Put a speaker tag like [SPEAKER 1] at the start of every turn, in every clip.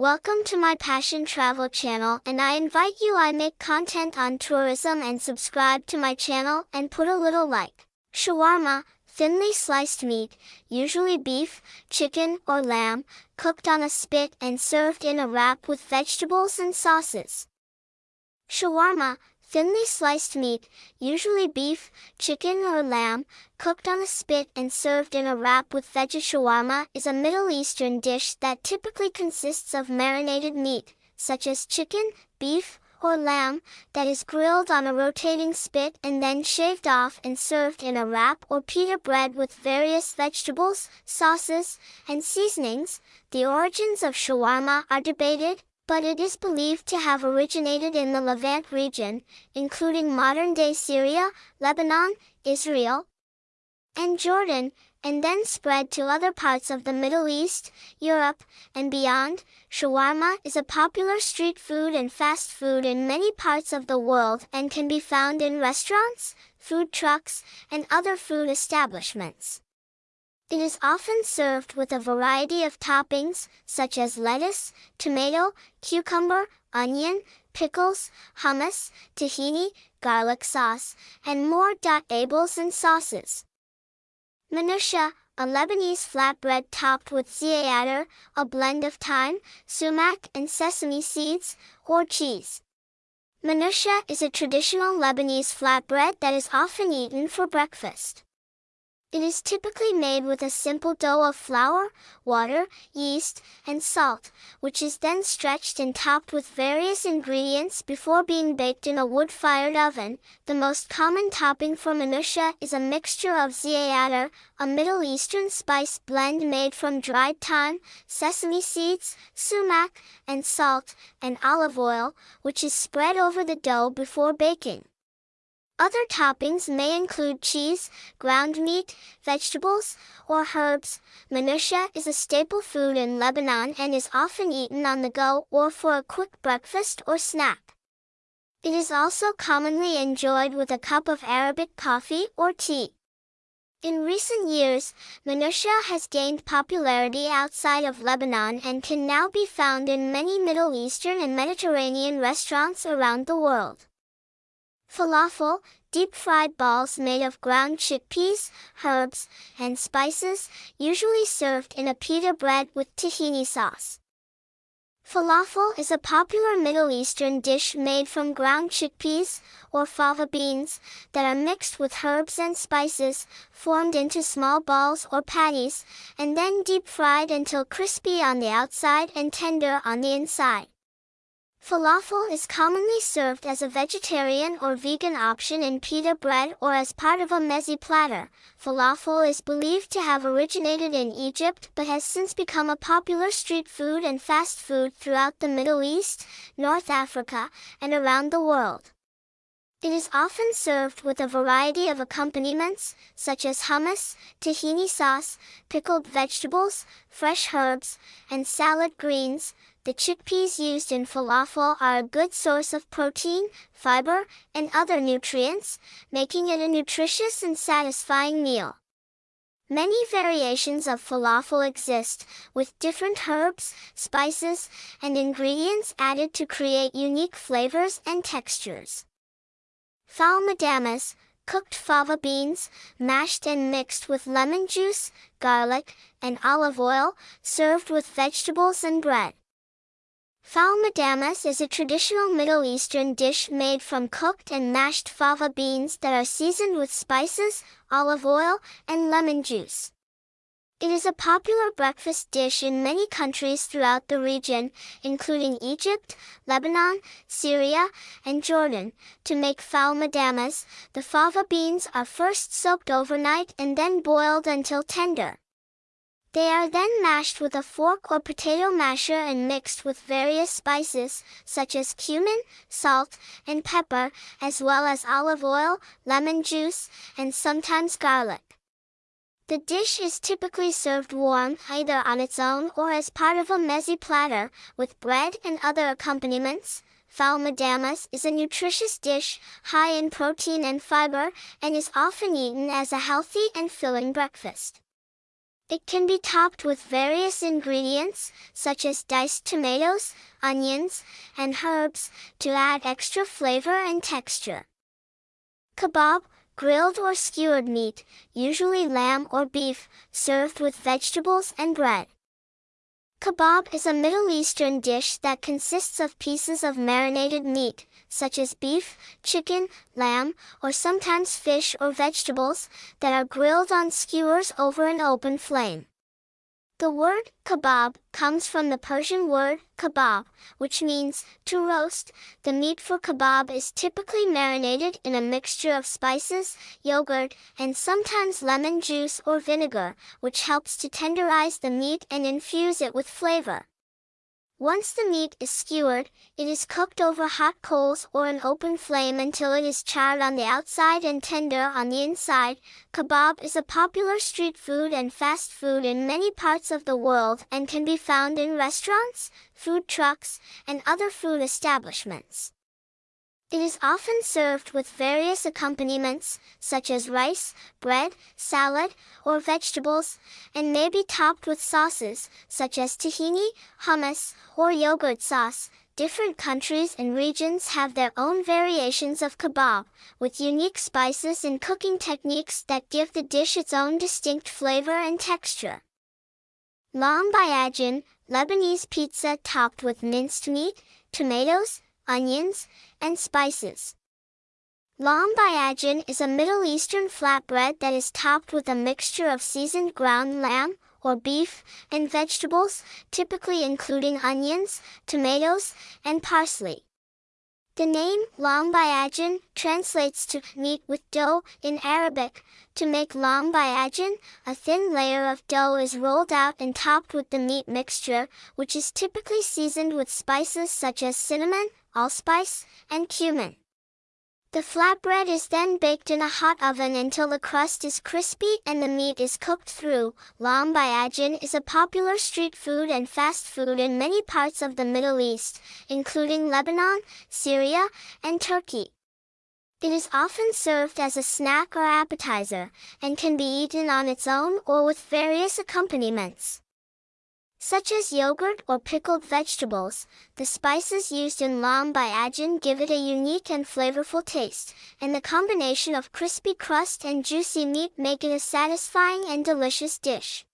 [SPEAKER 1] Welcome to my Passion Travel channel and I invite you I make content on tourism and subscribe to my channel and put a little like. Shawarma, thinly sliced meat, usually beef, chicken or lamb, cooked on a spit and served in a wrap with vegetables and sauces. Shawarma, thinly sliced meat, usually beef, chicken or lamb, cooked on a spit and served in a wrap with veggie shawarma is a Middle Eastern dish that typically consists of marinated meat, such as chicken, beef, or lamb, that is grilled on a rotating spit and then shaved off and served in a wrap or pita bread with various vegetables, sauces, and seasonings. The origins of shawarma are debated, but it is believed to have originated in the Levant region, including modern-day Syria, Lebanon, Israel, and Jordan, and then spread to other parts of the Middle East, Europe, and beyond. Shawarma is a popular street food and fast food in many parts of the world and can be found in restaurants, food trucks, and other food establishments. It is often served with a variety of toppings, such as lettuce, tomato, cucumber, onion, pickles, hummus, tahini, garlic sauce, and more. Ables and sauces. Manusha, a Lebanese flatbread topped with za'atar, a blend of thyme, sumac and sesame seeds, or cheese. Manusha is a traditional Lebanese flatbread that is often eaten for breakfast. It is typically made with a simple dough of flour, water, yeast, and salt, which is then stretched and topped with various ingredients before being baked in a wood-fired oven. The most common topping for manusha is a mixture of za'atar, a Middle Eastern spice blend made from dried thyme, sesame seeds, sumac, and salt, and olive oil, which is spread over the dough before baking. Other toppings may include cheese, ground meat, vegetables, or herbs. Manusha is a staple food in Lebanon and is often eaten on the go or for a quick breakfast or snack. It is also commonly enjoyed with a cup of Arabic coffee or tea. In recent years, manusha has gained popularity outside of Lebanon and can now be found in many Middle Eastern and Mediterranean restaurants around the world. Falafel, deep-fried balls made of ground chickpeas, herbs, and spices, usually served in a pita bread with tahini sauce. Falafel is a popular Middle Eastern dish made from ground chickpeas, or fava beans, that are mixed with herbs and spices, formed into small balls or patties, and then deep-fried until crispy on the outside and tender on the inside. Falafel is commonly served as a vegetarian or vegan option in pita bread or as part of a meze platter. Falafel is believed to have originated in Egypt but has since become a popular street food and fast food throughout the Middle East, North Africa, and around the world. It is often served with a variety of accompaniments, such as hummus, tahini sauce, pickled vegetables, fresh herbs, and salad greens, the chickpeas used in falafel are a good source of protein, fiber, and other nutrients, making it a nutritious and satisfying meal. Many variations of falafel exist, with different herbs, spices, and ingredients added to create unique flavors and textures. Ful medames, cooked fava beans, mashed and mixed with lemon juice, garlic, and olive oil, served with vegetables and bread. Ful medames is a traditional Middle Eastern dish made from cooked and mashed fava beans that are seasoned with spices, olive oil, and lemon juice. It is a popular breakfast dish in many countries throughout the region, including Egypt, Lebanon, Syria, and Jordan. To make ful medames, the fava beans are first soaked overnight and then boiled until tender. They are then mashed with a fork or potato masher and mixed with various spices, such as cumin, salt, and pepper, as well as olive oil, lemon juice, and sometimes garlic. The dish is typically served warm, either on its own or as part of a meze platter, with bread and other accompaniments. Ful medames is a nutritious dish, high in protein and fiber, and is often eaten as a healthy and filling breakfast. It can be topped with various ingredients, such as diced tomatoes, onions, and herbs, to add extra flavor and texture. Kebab, grilled or skewered meat, usually lamb or beef, served with vegetables and bread. Kebab is a Middle Eastern dish that consists of pieces of marinated meat, such as beef, chicken, lamb, or sometimes fish or vegetables, that are grilled on skewers over an open flame. The word kebab comes from the Persian word kebab, which means to roast. The meat for kebab is typically marinated in a mixture of spices, yogurt, and sometimes lemon juice or vinegar, which helps to tenderize the meat and infuse it with flavor. Once the meat is skewered, it is cooked over hot coals or an open flame until it is charred on the outside and tender on the inside. Kebab is a popular street food and fast food in many parts of the world and can be found in restaurants, food trucks, and other food establishments. It is often served with various accompaniments, such as rice, bread, salad, or vegetables, and may be topped with sauces, such as tahini, hummus, or yogurt sauce. Different countries and regions have their own variations of kebab, with unique spices and cooking techniques that give the dish its own distinct flavor and texture. Lamb Lahmacun, Lebanese pizza topped with minced meat, tomatoes, onions, and spices. Lahmacun is a Middle Eastern flatbread that is topped with a mixture of seasoned ground lamb, or beef, and vegetables, typically including onions, tomatoes, and parsley. The name lahmacun translates to meat with dough in Arabic. To make lahmacun, a thin layer of dough is rolled out and topped with the meat mixture, which is typically seasoned with spices such as cinnamon, allspice, and cumin. The flatbread is then baked in a hot oven until the crust is crispy and the meat is cooked through. Lamb Lahmacun is a popular street food and fast food in many parts of the Middle East, including Lebanon, Syria, and Turkey. It is often served as a snack or appetizer, and can be eaten on its own or with various accompaniments such as yogurt or pickled vegetables. The spices used in lahmacun give it a unique and flavorful taste, and the combination of crispy crust and juicy meat make it a satisfying and delicious dish.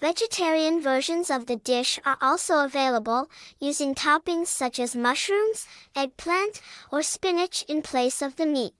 [SPEAKER 1] Vegetarian versions of the dish are also available, using toppings such as mushrooms, eggplant, or spinach in place of the meat.